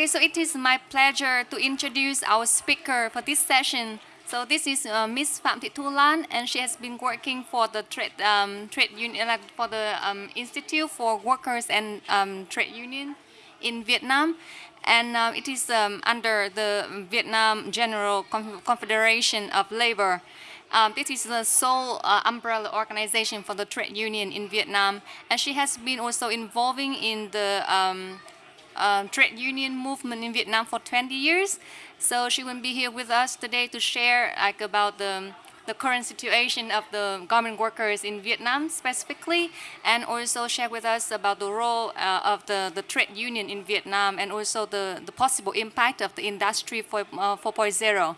Okay, so it is my pleasure to introduce our speaker for this session. So this is uh, Miss Phạm Thị Thu Lan, and she has been working for the trade um, trade union, like for the um, Institute for Workers and um, Trade Union in Vietnam, and uh, it is um, under the Vietnam General Confederation of Labor. Um, this is the sole uh, umbrella organization for the trade union in Vietnam, and she has been also involving in the um, uh, trade union movement in Vietnam for 20 years. So she will be here with us today to share like about the the current situation of the garment workers in Vietnam specifically, and also share with us about the role uh, of the, the trade union in Vietnam and also the, the possible impact of the industry for, uh, 4.0.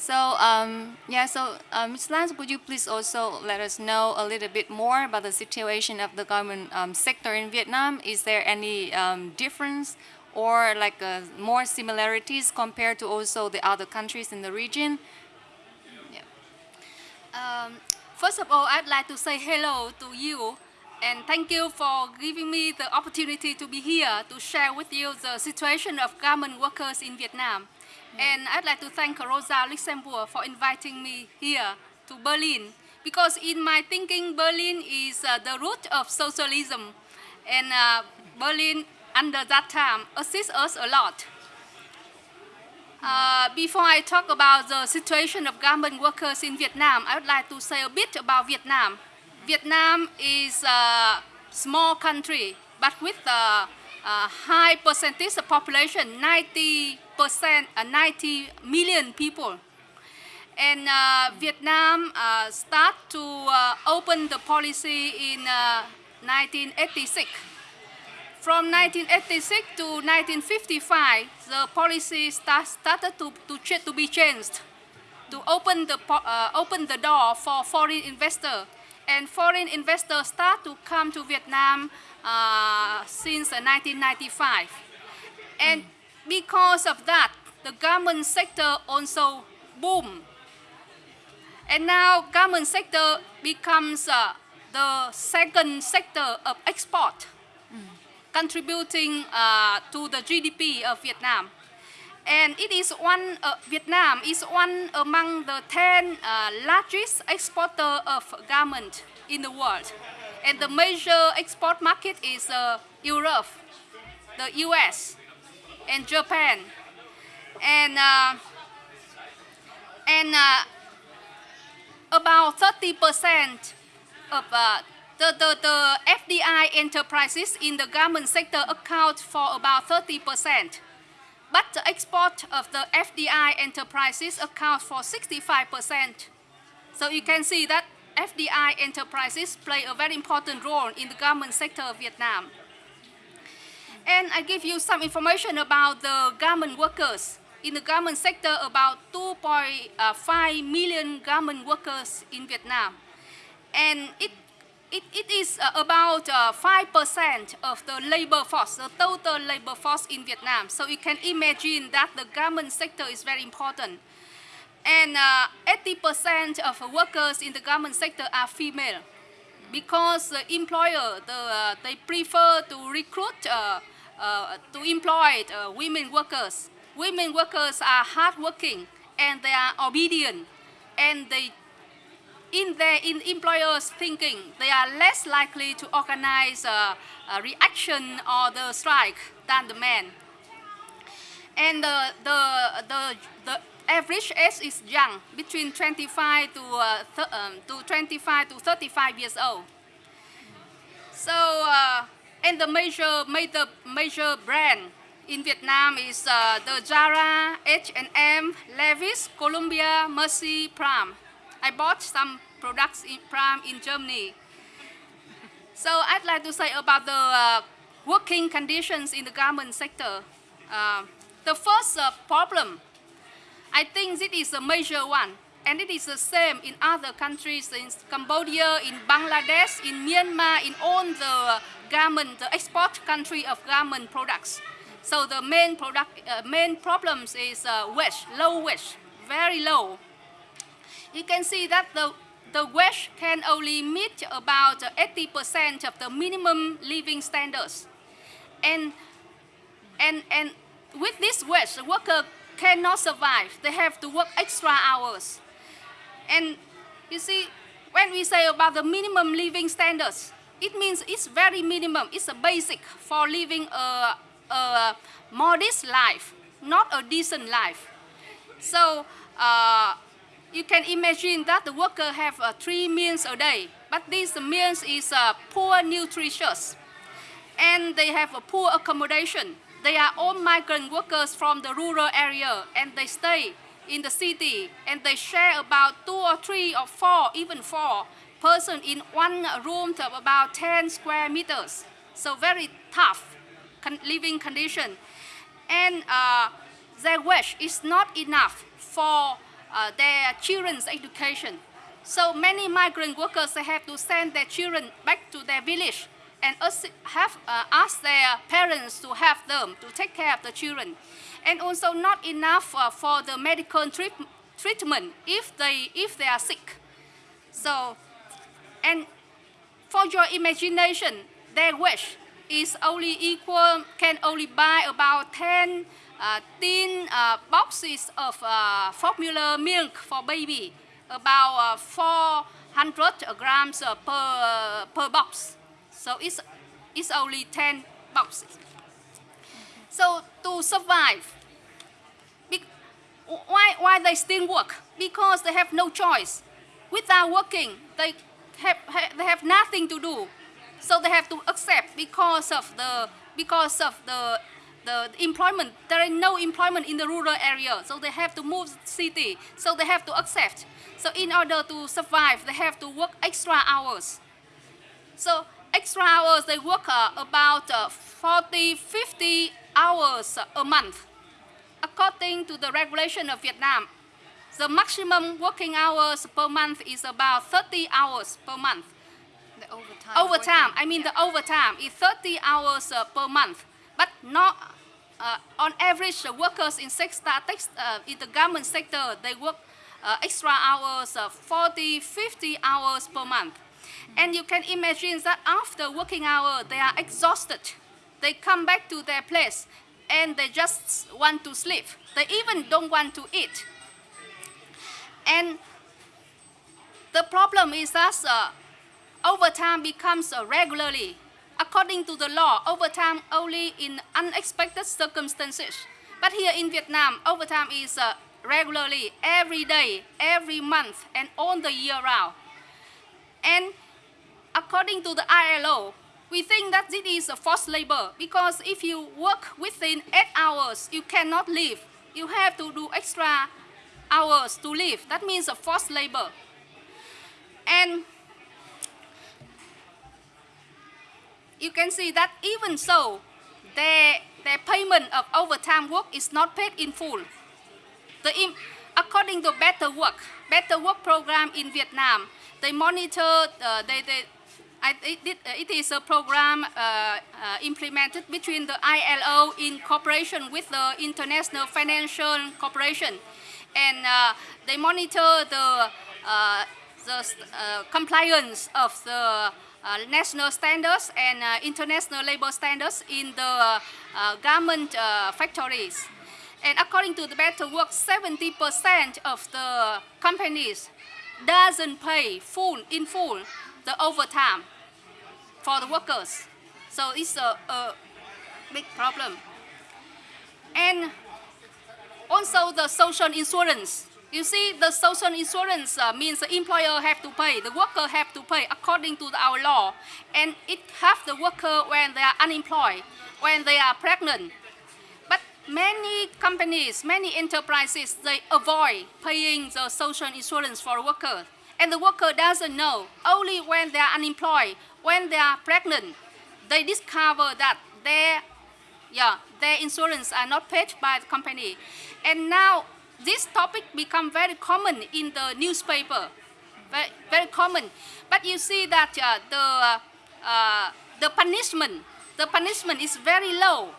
So um, yeah, so uh, Ms. Lance, would you please also let us know a little bit more about the situation of the garment um, sector in Vietnam? Is there any um, difference or like uh, more similarities compared to also the other countries in the region? Yeah. Um, first of all, I'd like to say hello to you and thank you for giving me the opportunity to be here to share with you the situation of garment workers in Vietnam. And I'd like to thank Rosa Luxemburg for inviting me here to Berlin. Because in my thinking, Berlin is uh, the root of socialism. And uh, Berlin, under that time, assists us a lot. Uh, before I talk about the situation of garment workers in Vietnam, I would like to say a bit about Vietnam. Vietnam is a small country, but with a, a high percentage of population, 90 percent, uh, 90 million people. And uh, Vietnam uh, start to uh, open the policy in 1986. Uh, From 1986 to 1955, the policy start, started to, to, to be changed to open the, uh, open the door for foreign investors. And foreign investors start to come to Vietnam since 1995. And because of that, the garment sector also boom. And now garment sector becomes uh, the second sector of export, mm. contributing uh, to the GDP of Vietnam. And it is one, uh, Vietnam is one among the 10 uh, largest exporter of garment in the world. And the major export market is uh, Europe, the US, and Japan. And, uh, and uh, about 30% of uh, the, the, the FDI enterprises in the garment sector account for about 30%. But the export of the FDI enterprises account for 65%. So you can see that FDI enterprises play a very important role in the garment sector of Vietnam. And I give you some information about the garment workers. In the garment sector, about 2.5 million garment workers in Vietnam. And it, it, it is uh, about 5% uh, of the labor force, the total labor force in Vietnam. So you can imagine that the garment sector is very important. And 80% uh, of workers in the garment sector are female because the employer, the, they prefer to recruit, to employ uh, women workers. Women workers are hardworking and they are obedient and they, in their in employers' thinking, they are less likely to organize a, a reaction or the strike than the men. And the, the, the, the average age is young, between 25 to, uh, um, to 25 to 35 years old. So, uh, and the major, major, major brand in Vietnam is uh, the Zara, H&M, Levi's, Columbia, Mercy, Pram. I bought some products in Pram in Germany. So I'd like to say about the uh, working conditions in the garment sector. Uh, the first uh, problem I think this is a major one. And it is the same in other countries, in Cambodia, in Bangladesh, in Myanmar, in all the garment, the export country of garment products. So the main product, uh, main problems is uh, wage, low wage, very low. You can see that the, the wage can only meet about 80% of the minimum living standards. And And, and with this wage, the worker cannot survive. They have to work extra hours. And you see, when we say about the minimum living standards, it means it's very minimum. It's a basic for living a, a modest life, not a decent life. So uh, you can imagine that the worker have uh, three meals a day, but these meals is uh, poor nutritious, and they have a poor accommodation. They are all migrant workers from the rural area, and they stay in the city, and they share about two or three or four, even four person in one room of about 10 square meters. So very tough living condition. And uh, their wage is not enough for uh, their children's education. So many migrant workers they have to send their children back to their village and have uh, asked their parents to have them to take care of the children. And also not enough uh, for the medical treat treatment if they, if they are sick. So, and for your imagination, their wage is only equal, can only buy about 10 uh, tin uh, boxes of uh, formula milk for baby, about uh, 400 grams uh, per, per box. So it's, it's only 10 boxes. So to survive, why, why they still work? Because they have no choice. Without working, they have, they have nothing to do. So they have to accept because of the, because of the, the employment. There is no employment in the rural area, so they have to move city. So they have to accept. So in order to survive, they have to work extra hours. So extra hours, they work uh, about uh, 40, 50 hours a month. According to the regulation of Vietnam, the maximum working hours per month is about 30 hours per month. The overtime. Overtime, I mean yeah. the overtime is 30 hours uh, per month. But not, uh, on average, the workers in, sector, uh, in the garment sector, they work uh, extra hours, uh, 40, 50 hours per month. And you can imagine that after working hour, they are exhausted. They come back to their place and they just want to sleep. They even don't want to eat. And the problem is that uh, overtime becomes uh, regularly. According to the law, overtime only in unexpected circumstances. But here in Vietnam, overtime is uh, regularly, every day, every month, and all the year round. And according to the ILO, we think that this is a forced labor because if you work within eight hours, you cannot leave. You have to do extra hours to live. That means a forced labor. And you can see that even so, their, their payment of overtime work is not paid in full. The, according to Better Work, Better Work program in Vietnam, they monitor, uh, they, they, I, it, it is a program uh, uh, implemented between the ILO in cooperation with the International Financial Corporation and uh, they monitor the, uh, the uh, compliance of the national standards and international labor standards in the garment factories. And according to the Better Work, 70% of the companies doesn't pay full in full the overtime for the workers. So it's a, a big problem. And also the social insurance. You see, the social insurance uh, means the employer have to pay, the worker have to pay according to our law. And it have the worker when they are unemployed, when they are pregnant. But many companies, many enterprises, they avoid paying the social insurance for workers. And the worker doesn't know. Only when they are unemployed, when they are pregnant, they discover that their, yeah, their insurance are not paid by the company. And now this topic become very common in the newspaper, very, very common. But you see that uh, the, uh, the punishment, the punishment is very low.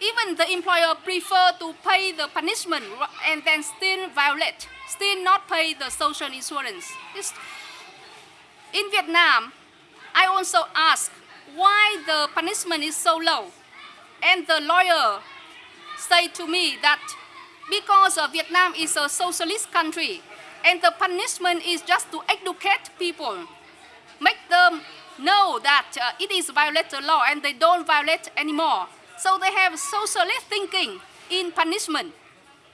Even the employer prefer to pay the punishment and then still violate, still not pay the social insurance. It's, in Vietnam, I also ask why the punishment is so low. And the lawyer said to me that because Vietnam is a socialist country and the punishment is just to educate people, make them know that uh, it is violate the law and they don't violate anymore. So they have socialist thinking in punishment.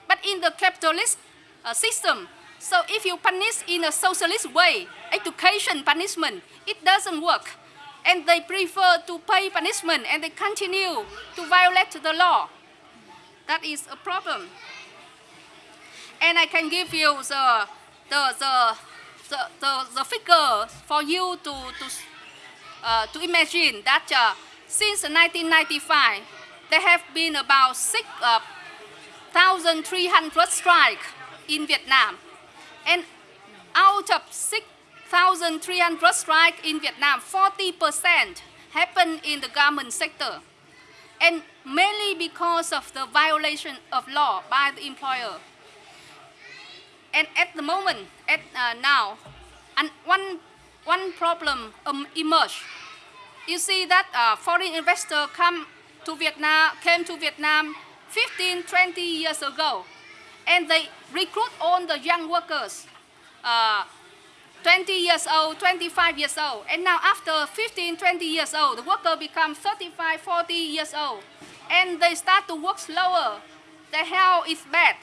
But in the capitalist uh, system, so if you punish in a socialist way, education punishment, it doesn't work. And they prefer to pay punishment and they continue to violate the law. That is a problem. And I can give you the, the, the, the, the, the figure for you to, to, uh, to imagine that uh, since 1995, there have been about 6,300 uh, strikes in Vietnam. And out of 6,300 strikes in Vietnam, 40% happened in the garment sector. And mainly because of the violation of law by the employer. And at the moment, at uh, now, and one, one problem um, emerged. You see that uh, foreign investor come to Vietnam, came to Vietnam 15, 20 years ago, and they recruit all the young workers, uh, 20 years old, 25 years old, and now after 15, 20 years old, the worker become 35, 40 years old, and they start to work slower. Their health is bad.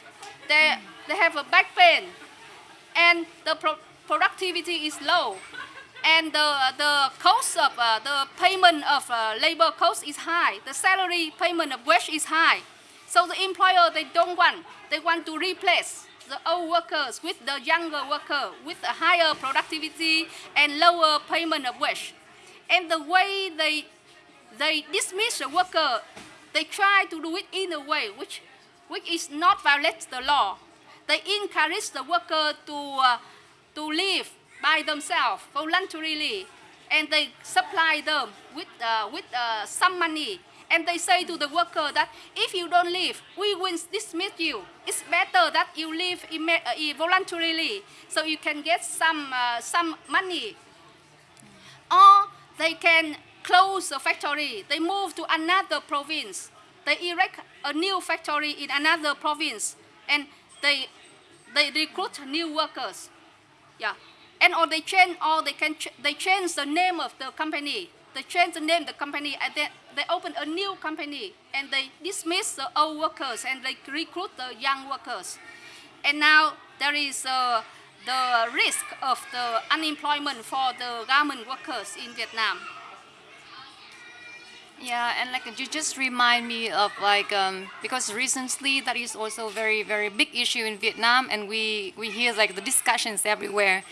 They, they have a back pain, and the pro productivity is low, and the, the cost of uh, the payment of uh, labor cost is high. The salary payment of wage is high. So the employer, they don't want, they want to replace the old workers with the younger worker with a higher productivity and lower payment of wage. And the way they, they dismiss the worker, they try to do it in a way which, which is not violate the law. They encourage the worker to, uh, to live by themselves voluntarily and they supply them with, uh, with uh, some money and they say to the worker that if you don't leave, we will dismiss you. It's better that you leave uh, voluntarily so you can get some, uh, some money. Or they can close the factory. They move to another province. They erect a new factory in another province and they, they recruit new workers. Yeah and or they change or they can ch they change the name of the company they change the name the company and then they open a new company and they dismiss the old workers and they recruit the young workers and now there is uh, the risk of the unemployment for the garment workers in Vietnam yeah, and like you just remind me of like um, because recently that is also very very big issue in Vietnam, and we we hear like the discussions everywhere.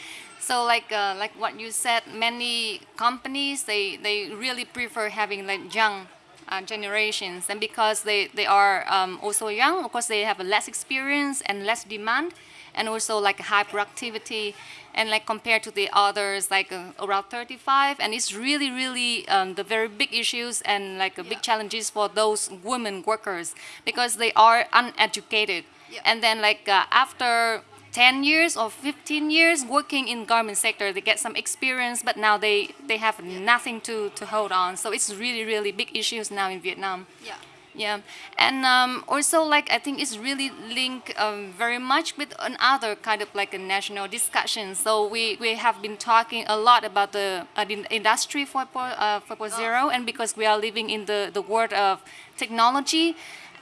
So like uh, like what you said, many companies they they really prefer having like young uh, generations, and because they they are um, also young, of course they have less experience and less demand, and also like high productivity, and like compared to the others like uh, around 35, and it's really really um, the very big issues and like yeah. big challenges for those women workers because they are uneducated, yeah. and then like uh, after 10 years or 15 years working in garment sector they get some experience but now they they have nothing to to hold on. So it's really really big issues now in vietnam. Yeah. Yeah. And um, also like i think it's really linked um, very much with another kind of like a national discussion. So we we have been talking a lot about the uh, industry 4.0 uh, 4.0 oh. and because we are living in the the world of technology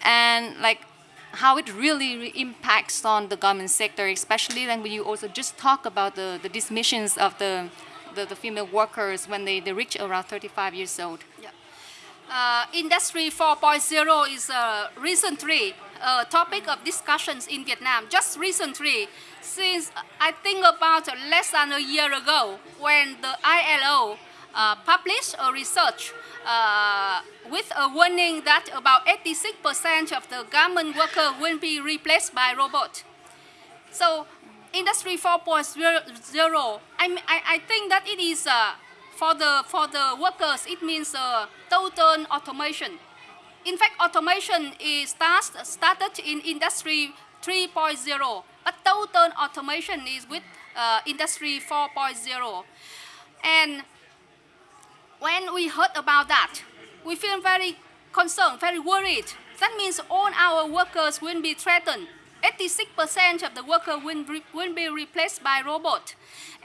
and like how it really impacts on the garment sector, especially then when you also just talk about the, the dismissions of the, the, the female workers when they, they reach around 35 years old. Yeah. Uh, Industry 4.0 is uh, recently a topic of discussions in Vietnam, just recently, since I think about less than a year ago when the ILO uh, published a research uh, with a warning that about 86% of the garment worker will be replaced by robot. So Industry 4.0, I, I, think that it is uh, for, the, for the workers, it means uh, total automation. In fact, automation is start, started in Industry 3.0, but total automation is with uh, Industry 4.0. And when we heard about that, we feel very concerned, very worried. That means all our workers will be threatened. 86% of the workers will, will be replaced by robot.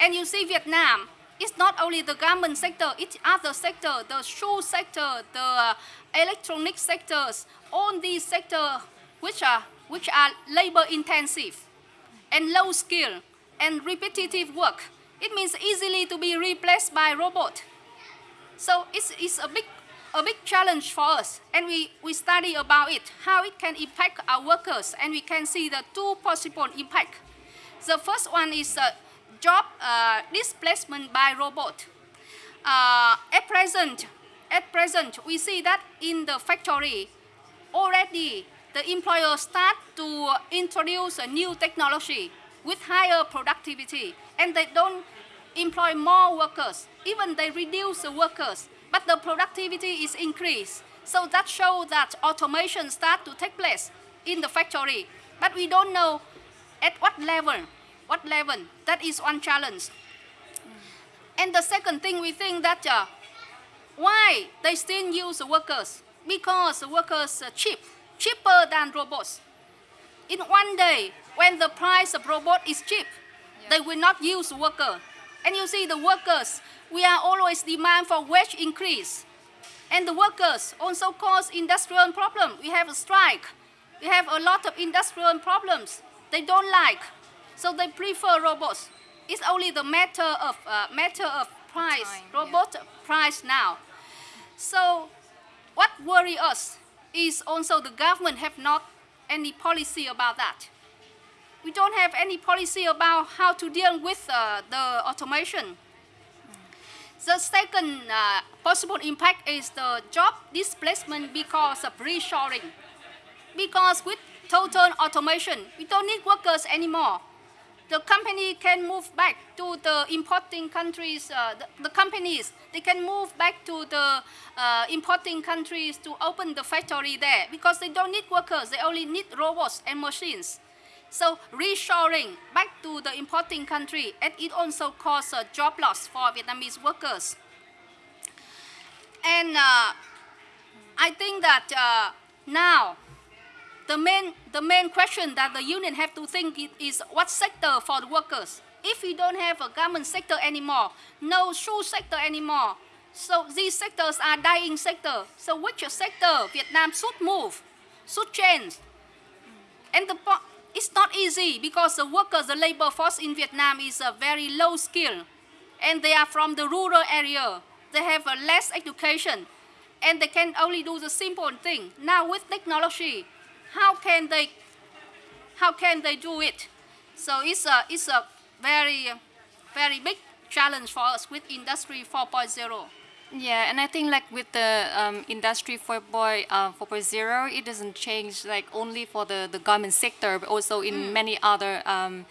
And you see Vietnam, it's not only the garment sector, it's other sector, the shoe sector, the uh, electronic sectors, all these sectors which are, which are labor intensive and low skill and repetitive work. It means easily to be replaced by robot. So it's, it's a big a big challenge for us and we, we study about it, how it can impact our workers and we can see the two possible impact. The first one is uh, job uh, displacement by robot. Uh, at present, at present, we see that in the factory, already the employer start to introduce a new technology with higher productivity and they don't employ more workers. Even they reduce the workers but the productivity is increased. So that shows that automation start to take place in the factory. But we don't know at what level, what level. That is one challenge. And the second thing we think that uh, why they still use the workers? Because the workers are cheap, cheaper than robots. In one day, when the price of robot is cheap, they will not use worker. And you see the workers, we are always demand for wage increase. And the workers also cause industrial problem. We have a strike. We have a lot of industrial problems. They don't like. So they prefer robots. It's only the matter of, uh, matter of price, Time, robot price now. So what worry us is also the government have not any policy about that. We don't have any policy about how to deal with uh, the automation. The second uh, possible impact is the job displacement because of reshoring. Because with total automation, we don't need workers anymore. The company can move back to the importing countries, uh, the, the, companies, they can move back to the uh, importing countries to open the factory there because they don't need workers, they only need robots and machines. So reshoring back to the importing country, and it also causes a job loss for Vietnamese workers. And uh, I think that uh, now the main, the main question that the union have to think is what sector for the workers. If we don't have a garment sector anymore, no shoe sector anymore, so these sectors are dying sector. So which sector Vietnam should move, should change? And the it's not easy because the workers, the labor force in Vietnam is a very low skill and they are from the rural area. They have a less education and they can only do the simple thing. Now with technology, how can they, how can they do it? So it's a, it's a very, very big challenge for us with Industry 4.0. Yeah, and I think like with the um, industry 4.0, uh, 4.0, it doesn't change like only for the, the garment sector, but also in mm. many other um,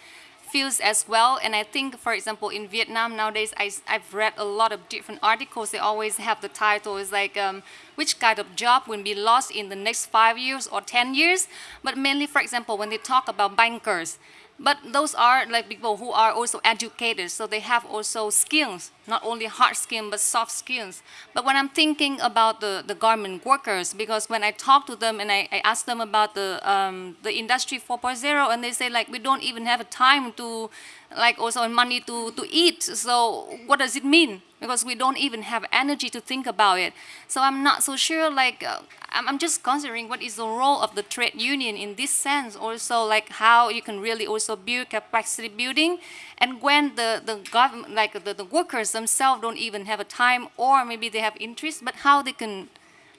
fields as well. And I think, for example, in Vietnam nowadays, I, have read a lot of different articles. They always have the title is like um, which kind of job will be lost in the next five years or 10 years. But mainly, for example, when they talk about bankers, but those are like people who are also educated, so they have also skills, not only hard skills, but soft skills. But when I'm thinking about the, the garment workers, because when I talk to them and I, I ask them about the, um, the industry 4.0, and they say like, we don't even have a time to, like also money to, to eat. So what does it mean? because we don't even have energy to think about it. So I'm not so sure, like, uh, I'm, I'm just considering what is the role of the trade union in this sense, also like how you can really also build capacity building. And when the, the government, like the, the workers themselves don't even have a time or maybe they have interest, but how they can,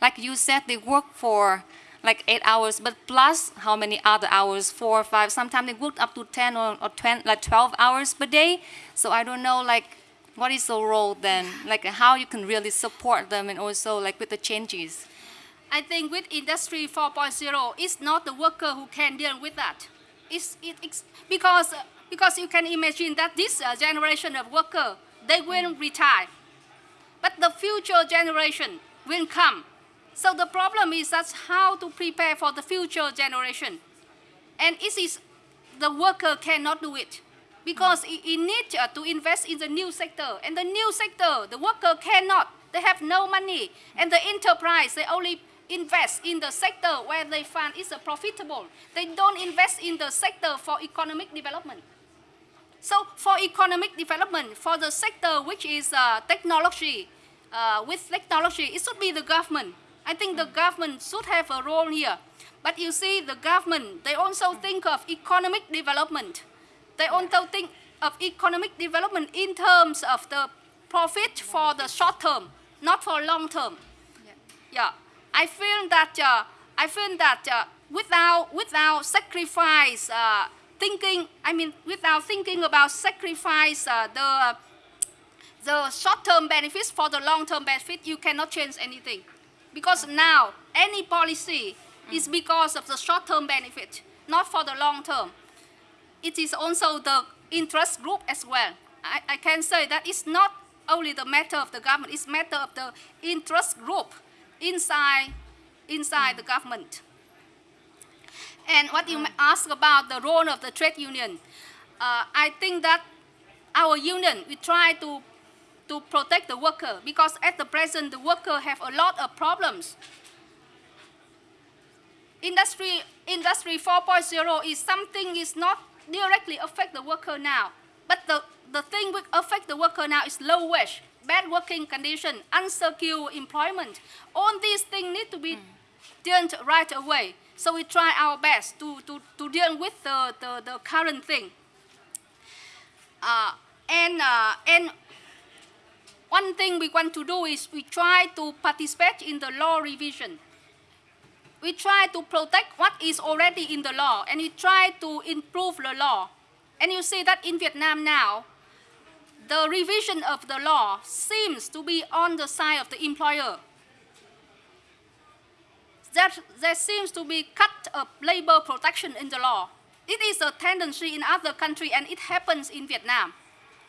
like you said, they work for like eight hours, but plus how many other hours, four or five, sometimes they work up to 10 or, or 20, like 12 hours per day. So I don't know, like, what is the role then? Like how you can really support them and also like with the changes? I think with Industry 4.0, it's not the worker who can deal with that. It's, it, it's because, because you can imagine that this uh, generation of worker, they will retire. But the future generation will come. So the problem is that's how to prepare for the future generation. And it is the worker cannot do it because it, it needs to invest in the new sector. And the new sector, the worker cannot. They have no money. And the enterprise, they only invest in the sector where they find is profitable. They don't invest in the sector for economic development. So for economic development, for the sector which is uh, technology, uh, with technology, it should be the government. I think the government should have a role here. But you see, the government, they also think of economic development. They also think of economic development in terms of the profit for the short term, not for long term. Yeah. Yeah, I feel that uh, I feel that uh, without without sacrifice uh, thinking, I mean without thinking about sacrifice uh, the the short-term benefits for the long-term benefit, you cannot change anything. Because now any policy is because of the short-term benefit, not for the long-term. It is also the interest group as well. I, I can say that it's not only the matter of the government, it's matter of the interest group inside, inside the government. And what you ask about the role of the trade union, uh, I think that our union, we try to, to protect the worker because at the present, the worker have a lot of problems. Industry, industry 4.0 is something is not directly affect the worker now, but the, the thing which affect the worker now is low wage, bad working condition, unsecure employment. All these things need to be dealt right away. So we try our best to, to, to deal with the, the, the current thing. Uh, and, uh, and one thing we want to do is we try to participate in the law revision. We try to protect what is already in the law and we try to improve the law. And you see that in Vietnam now, the revision of the law seems to be on the side of the employer. There, there seems to be cut of labor protection in the law. It is a tendency in other countries and it happens in Vietnam.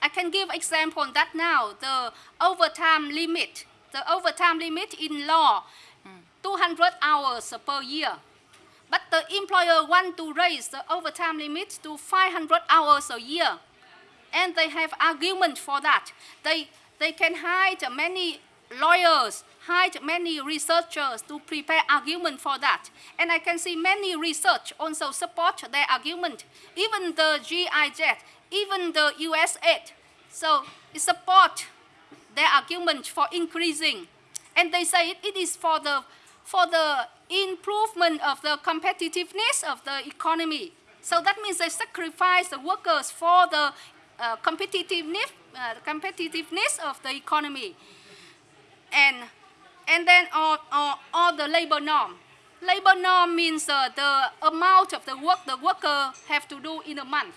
I can give example that now the overtime limit, the overtime limit in law, 200 hours per year. But the employer want to raise the overtime limit to 500 hours a year. And they have argument for that. They, they can hire many lawyers, hire many researchers to prepare argument for that. And I can see many research also support their argument. Even the GIZ, even the USAID. So it support their argument for increasing. And they say it, it is for the, for the improvement of the competitiveness of the economy. So that means they sacrifice the workers for the uh, competitiveness, uh, competitiveness of the economy. And, and then all, all, all the labor norm. Labor norm means uh, the amount of the work the worker have to do in a month.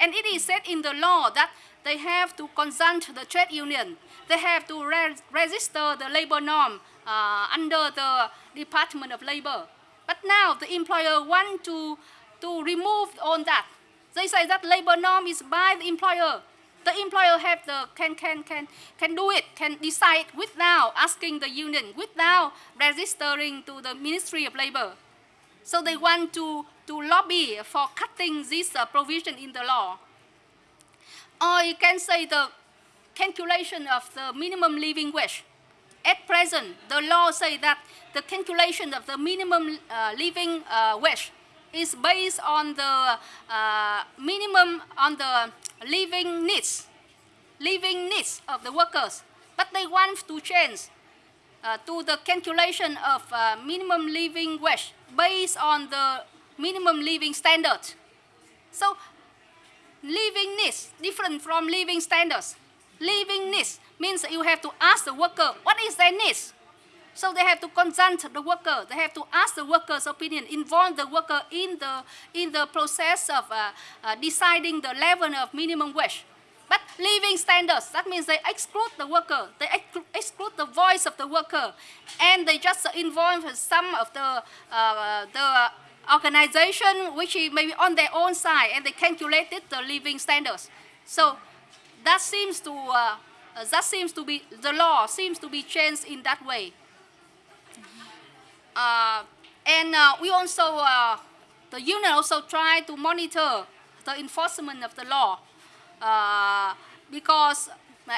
And it is said in the law that they have to consult the trade union. They have to re register the labor norm uh, under the Department of Labor. But now the employer want to, to remove all that. They say that labor norm is by the employer. The employer have the can can can can do it, can decide without asking the union, without registering to the Ministry of Labor. So they want to, to lobby for cutting this uh, provision in the law. Or you can say the calculation of the minimum living wage. At present, the law says that the calculation of the minimum uh, living uh, wage is based on the uh, minimum, on the living needs, living needs of the workers. But they want to change uh, to the calculation of uh, minimum living wage based on the minimum living standards. So living needs different from living standards. Living needs means you have to ask the worker what is their needs. So they have to consult the worker. They have to ask the worker's opinion, involve the worker in the, in the process of uh, uh, deciding the level of minimum wage. But living standards, that means they exclude the worker, they exclude the voice of the worker, and they just involve some of the, uh, the organization which may be on their own side, and they calculated the living standards. So that seems to, uh, that seems to be, the law seems to be changed in that way. Uh, and uh, we also, uh, the union also try to monitor the enforcement of the law because,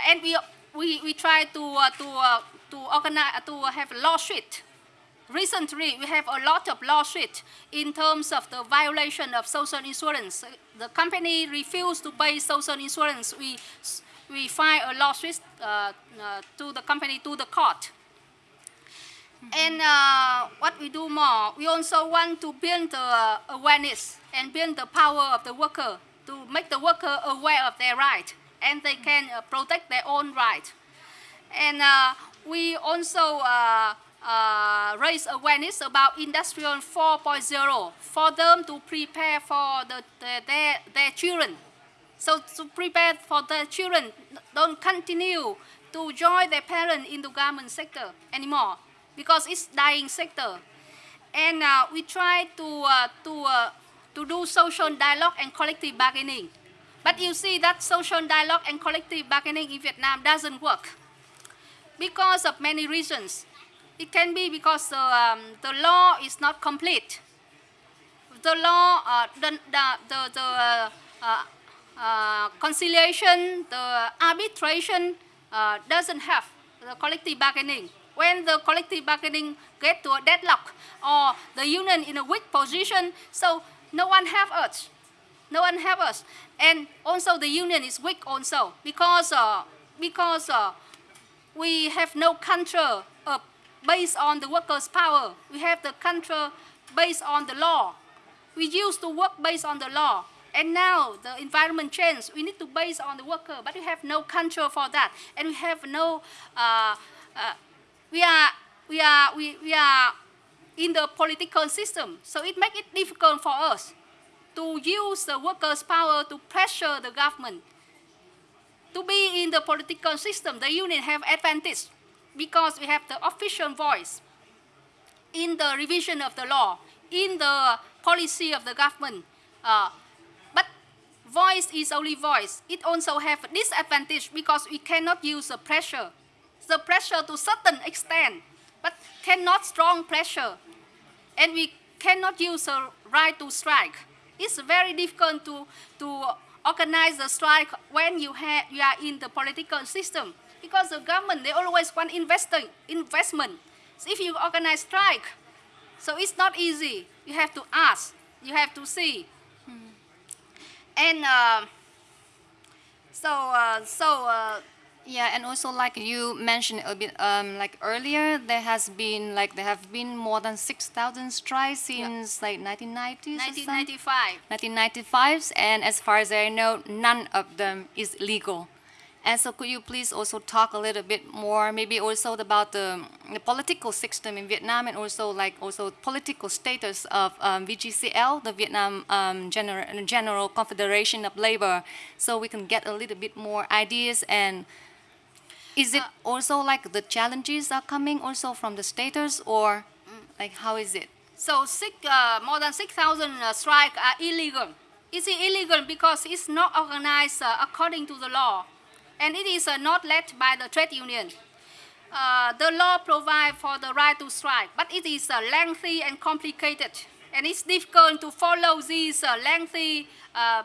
and we, we, we try to, to, to organize, to have a law recently we have a lot of lawsuits in terms of the violation of social insurance. The company refused to pay social insurance. We, we file a lawsuit uh, uh, to the company, to the court. And uh, what we do more, we also want to build the awareness and build the power of the worker to make the worker aware of their right and they can uh, protect their own right. And uh, we also uh, raise awareness about Industrial 4.0 for them to prepare for the, the, their, their children. So to prepare for their children, don't continue to join their parents in the garment sector anymore because it's dying sector. And uh, we try to, uh, to, uh, to do social dialogue and collective bargaining. But you see that social dialogue and collective bargaining in Vietnam doesn't work because of many reasons. It can be because the, um, the law is not complete. The law, uh, the, the, the, the uh, uh, conciliation, the arbitration uh, doesn't have the collective bargaining when the collective bargaining get to a deadlock or the union in a weak position, so no one have us. No one have us. And also the union is weak also because, uh, because uh, we have no uh, based on the workers' power. We have the control based on the law. We used to work based on the law. And now the environment changed. We need to base on the worker, but we have no control for that. And we have no uh, uh, we are, we are, we, we are in the political system. So it makes it difficult for us to use the workers' power to pressure the government. To be in the political system, the union have advantage because we have the official voice in the revision of the law, in the policy of the government. Uh, but voice is only voice. It also have disadvantage because we cannot use the pressure the pressure to certain extent, but cannot strong pressure. And we cannot use a right to strike. It's very difficult to, to organize the strike when you, have, you are in the political system because the government, they always want investing, investment. So if you organize strike, so it's not easy. You have to ask, you have to see. Hmm. And uh, so, uh, so uh, yeah, and also like you mentioned a bit um, like earlier, there has been like there have been more than six thousand strikes since yeah. like 1990s. 1995. 1995, and as far as I know, none of them is legal. And so could you please also talk a little bit more, maybe also about the, the political system in Vietnam and also like also political status of um, VGCL, the Vietnam um, General, General Confederation of Labor, so we can get a little bit more ideas and is it also like the challenges are coming also from the status or like how is it? So six, uh, more than 6,000 uh, strikes are illegal. It's illegal because it's not organized uh, according to the law and it is uh, not led by the trade union. Uh, the law provides for the right to strike, but it is uh, lengthy and complicated. And it's difficult to follow this lengthy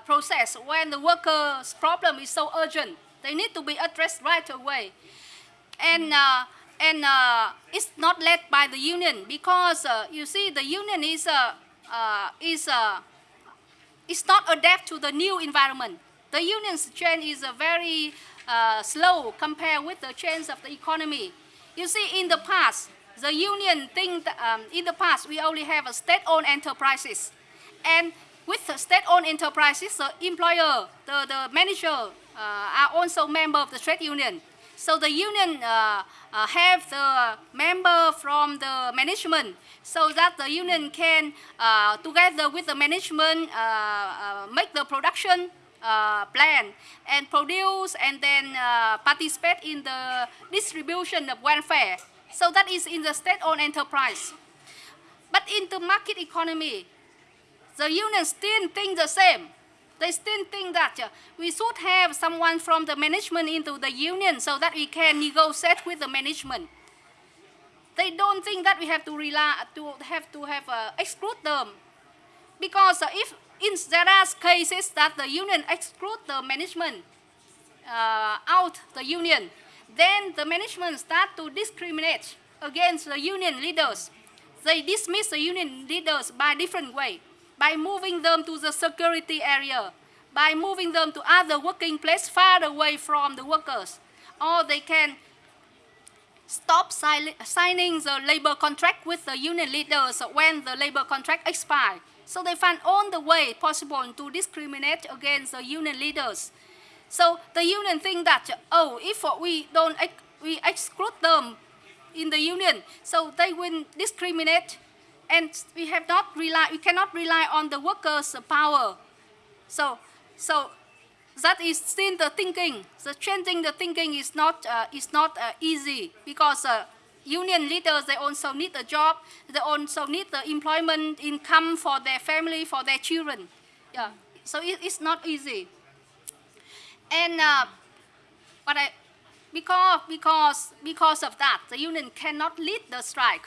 process when the worker's problem is so urgent. They need to be addressed right away. And, uh, and uh, it's not led by the union because uh, you see the union is, uh, uh, is, uh, is not adapt to the new environment. The union's change is a very slow compared with the change of the economy. You see, in the past, the union think um, in the past we only have a state-owned enterprises, and with the state-owned enterprises, the employer, the, the manager, uh, are also member of the trade union. So the union uh, uh, have the member from the management so that the union can, uh, together with the management, uh, uh, make the production plan and produce and then participate in the distribution of welfare. So that is in the state-owned enterprise. But in the market economy, the union still think the same. They still think that uh, we should have someone from the management into the union so that we can negotiate with the management. They don't think that we have to rely to have to have uh, exclude them, because uh, if in there cases that the union exclude the management uh, out the union, then the management start to discriminate against the union leaders. they dismiss the union leaders by different way, by moving them to the security area, by moving them to other working place far away from the workers, or they can stop signing the labor contract with the union leaders when the labor contract expires. So they find all the way possible to discriminate against the union leaders. So the union think that, oh, if we don't, we exclude them in the union, so they will discriminate and we have not rely, we cannot rely on the workers' power. So, so that is still the thinking. The changing the thinking is not, uh, is not uh, easy because uh, union leaders, they also need a job, they also need the employment income for their family, for their children. Yeah, so it, it's not easy. And uh, but I, because, because, because of that, the union cannot lead the strike.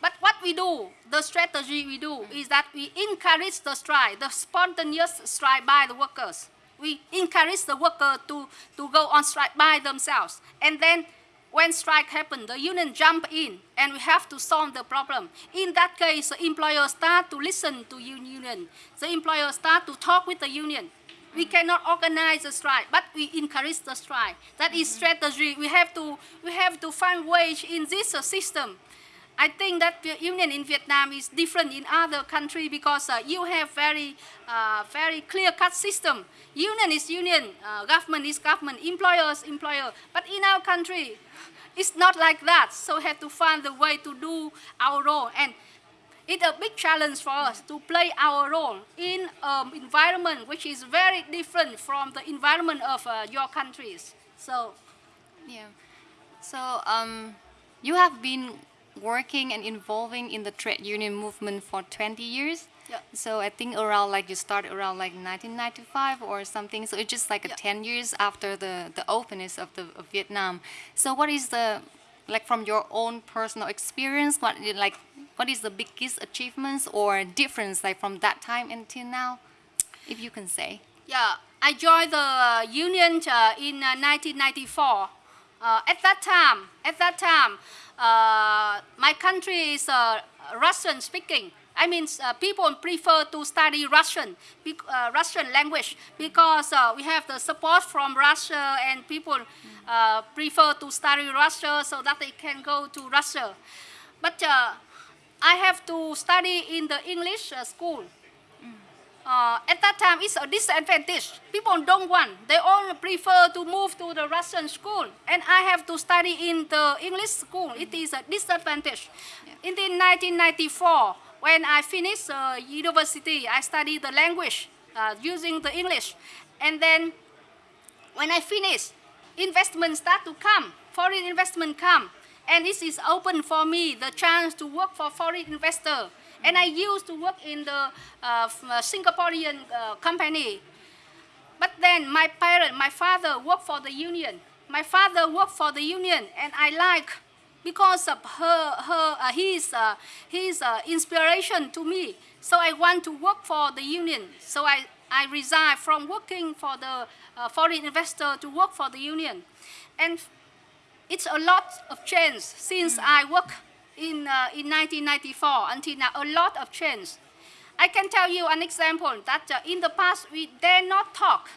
But what we do, the strategy we do, is that we encourage the strike, the spontaneous strike by the workers. We encourage the worker to, to go on strike by themselves. And then when strike happens, the union jump in and we have to solve the problem. In that case, the employer start to listen to union. The employer start to talk with the union. We cannot organize a strike, but we encourage the strike. That is strategy. We have to, we have to find ways in this system. I think that the union in Vietnam is different in other countries because uh, you have very, uh, very clear-cut system. Union is union, uh, government is government, employer is employer. But in our country, it's not like that. So we have to find the way to do our role. And it's a big challenge for us to play our role in an um, environment which is very different from the environment of uh, your countries. So, yeah. So um, you have been working and involving in the trade union movement for 20 years. Yeah. So I think around like you start around like 1995 or something. So it's just like yeah. 10 years after the, the openness of, the, of Vietnam. So what is the, like from your own personal experience, what like what is the biggest achievements or difference like from that time until now, if you can say? Yeah, I joined the union uh, in uh, 1994. Uh, at that time, at that time, uh, my country is uh, Russian speaking. I mean, uh, people prefer to study Russian, uh, Russian language because uh, we have the support from Russia and people prefer to study Russia so that they can go to Russia. But I have to study in the English school uh, at that time it's a disadvantage. People don't want. They all prefer to move to the Russian school. And I have to study in the English school. It is a disadvantage. Yeah. In the 1994, when I finished uh, university, I studied the language uh, using the English. And then when I finished, investment start to come. Foreign investment come. And this is open for me, the chance to work for foreign investor and I used to work in the uh, uh, Singaporean uh, company. But then my parent, my father worked for the union. My father worked for the union and I like because of her, her uh, his, uh, his uh, inspiration to me. So I want to work for the union. So I, I resigned from working for the foreign investor to work for the union. And it's a lot of change since mm. I work in, uh, in 1994 until now, a lot of change. I can tell you an example that uh, in the past we dare not talk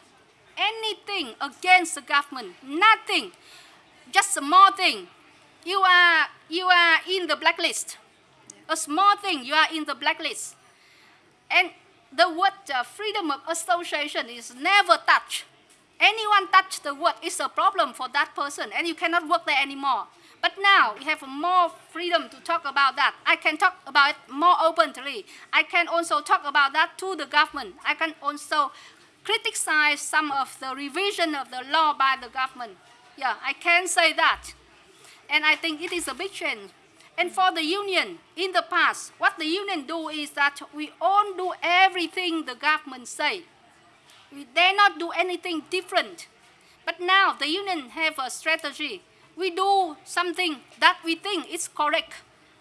anything against the government, nothing, just a small thing. You are, you are in the blacklist. A small thing, you are in the blacklist. And the word uh, freedom of association is never touched. Anyone touch the word is a problem for that person and you cannot work there anymore. But now we have more freedom to talk about that. I can talk about it more openly. I can also talk about that to the government. I can also criticize some of the revision of the law by the government. Yeah, I can say that. And I think it is a big change. And for the union, in the past, what the union do is that we all do everything the government say. We dare not do anything different. But now the union have a strategy we do something that we think is correct.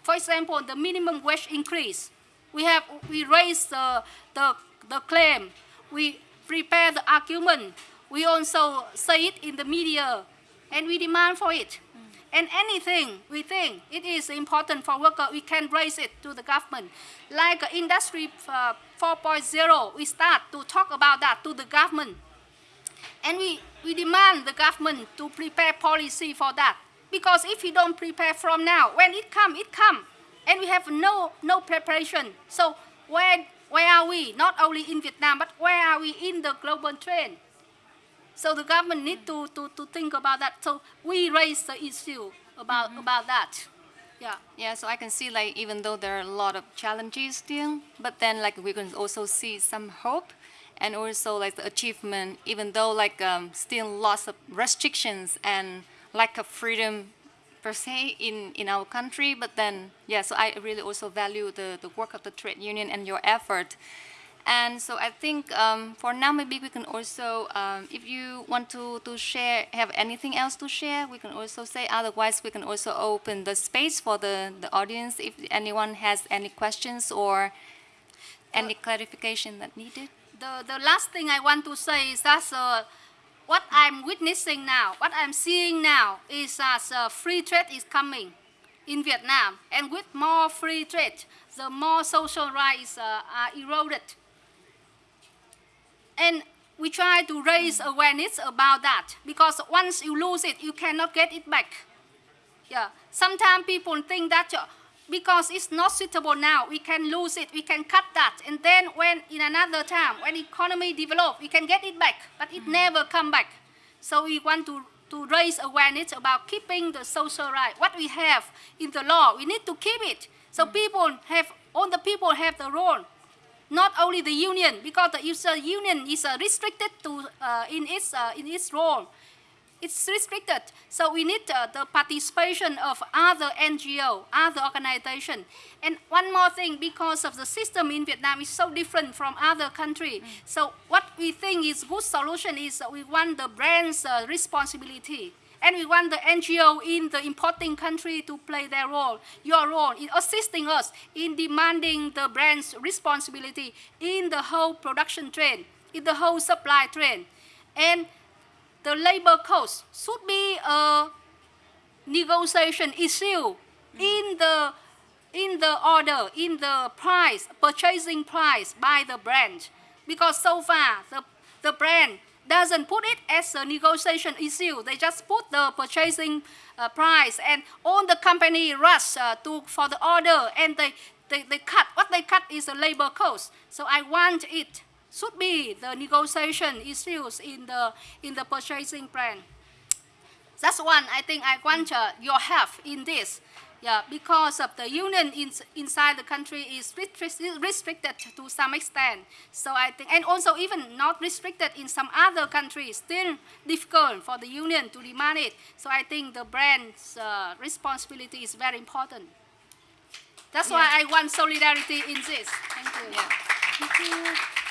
For example, the minimum wage increase. We have we raise the, the, the claim. We prepare the argument. We also say it in the media, and we demand for it. And anything we think it is important for worker, we can raise it to the government. Like Industry uh, 4.0, we start to talk about that to the government. And we, we demand the government to prepare policy for that. Because if you don't prepare from now, when it come, it come. And we have no, no preparation. So where, where are we? Not only in Vietnam, but where are we in the global trend? So the government need to, to, to think about that. So we raise the issue about, mm-hmm. about that. Yeah. Yeah, so I can see like even though there are a lot of challenges still, but then like we can also see some hope and also like the achievement, even though like um, still lots of restrictions and lack of freedom per se in, in our country, but then yeah, so I really also value the, the work of the trade union and your effort. And so I think um, for now, maybe we can also, um, if you want to, to share, have anything else to share, we can also say, otherwise we can also open the space for the, the audience if anyone has any questions or any clarification that needed. The, the last thing I want to say is that uh, what I'm witnessing now, what I'm seeing now is that uh, free trade is coming in Vietnam. And with more free trade, the more social rights uh, are eroded. And we try to raise awareness about that because once you lose it, you cannot get it back. Yeah. Sometimes people think that uh, because it's not suitable now, we can lose it, we can cut that, and then when in another time, when economy develop, we can get it back, but it never come back. So we want to, to raise awareness about keeping the social right. What we have in the law, we need to keep it. So people have, all the people have the role not only the union, because the user union is uh, restricted to uh, in its uh, in its role. It's restricted, so we need uh, the participation of other NGO, other organization. And one more thing, because of the system in Vietnam is so different from other country. Mm. So what we think is good solution is that we want the brand's uh, responsibility. And we want the NGO in the importing country to play their role, your role in assisting us in demanding the brand's responsibility in the whole production chain, in the whole supply chain. And the labor cost should be a negotiation issue in the in the order, in the price, purchasing price by the brand. Because so far, the, the brand doesn't put it as a negotiation issue. They just put the purchasing uh, price and all the company rush uh, to, for the order and they, they, they cut. What they cut is the labor cost. So I want it should be the negotiation issues in the, in the purchasing plan. That's one I think I want uh, your help in this. Yeah, because of the union in, inside the country is restricted to some extent. So I think, and also even not restricted in some other countries, still difficult for the union to demand it. So I think the brand's uh, responsibility is very important. That's yeah. why I want solidarity in this. Thank you. Yeah. Thank you.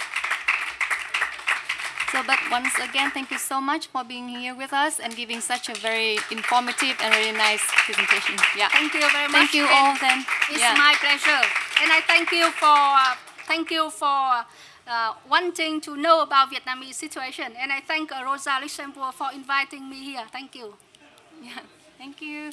So, but once again, thank you so much for being here with us and giving such a very informative and very nice presentation. Yeah. Thank you very much. Thank you all then. It's yeah. my pleasure. And I thank you for, uh, thank you for uh, wanting to know about Vietnamese situation. And I thank uh, Rosa Luxemburg for inviting me here. Thank you. Yeah. Thank you.